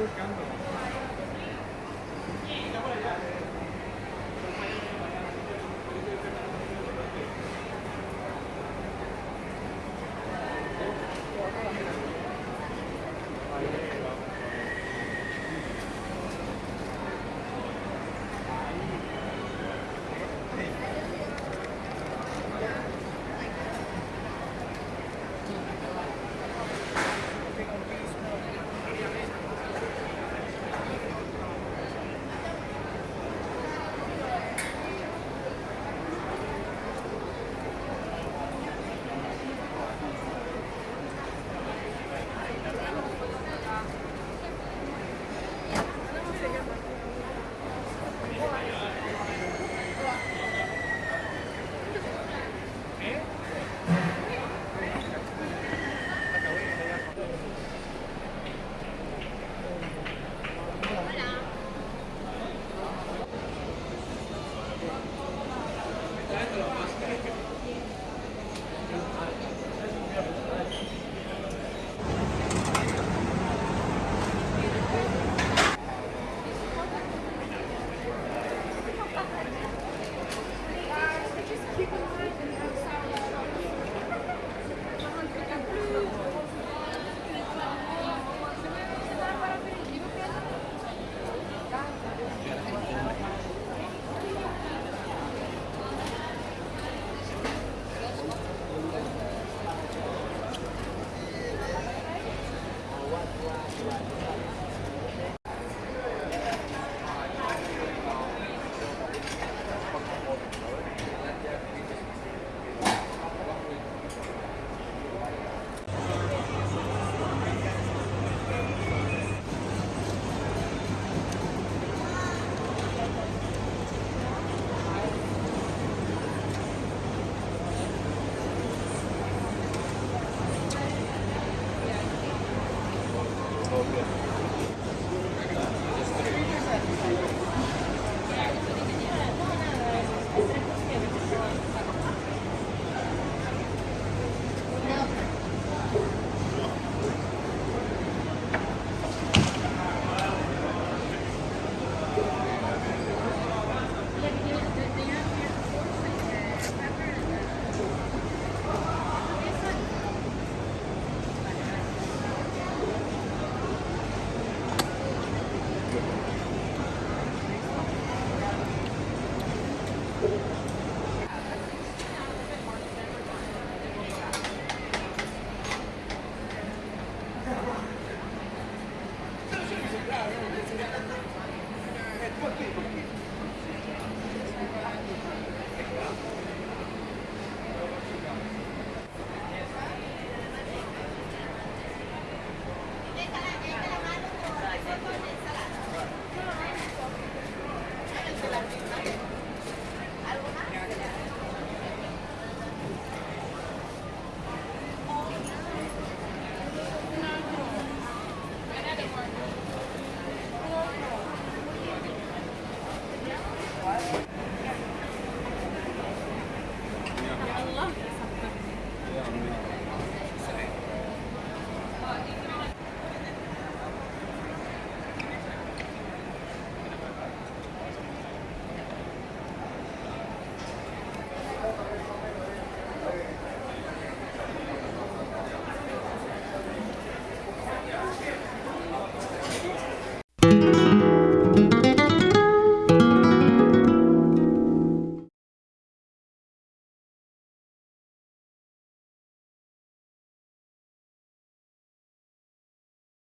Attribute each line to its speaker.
Speaker 1: É,